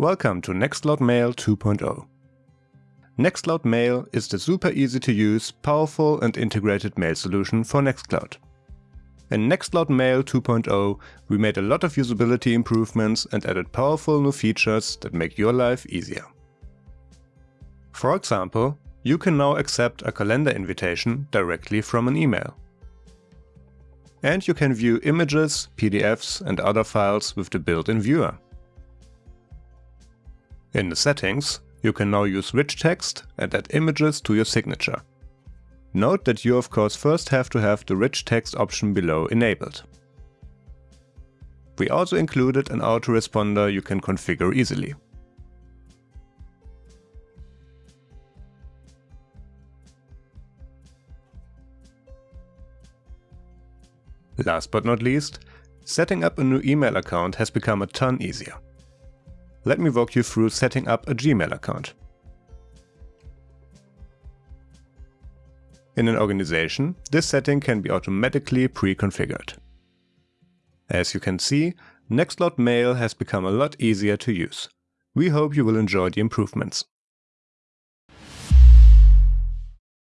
Welcome to Nextcloud Mail 2.0. Nextcloud Mail is the super easy to use, powerful and integrated mail solution for Nextcloud. In Nextcloud Mail 2.0 we made a lot of usability improvements and added powerful new features that make your life easier. For example, you can now accept a calendar invitation directly from an email. And you can view images, PDFs and other files with the built-in viewer. In the settings, you can now use rich text and add images to your signature. Note that you of course first have to have the rich text option below enabled. We also included an autoresponder you can configure easily. Last but not least, setting up a new email account has become a ton easier let me walk you through setting up a Gmail account. In an organization, this setting can be automatically pre-configured. As you can see, Nextcloud Mail has become a lot easier to use. We hope you will enjoy the improvements.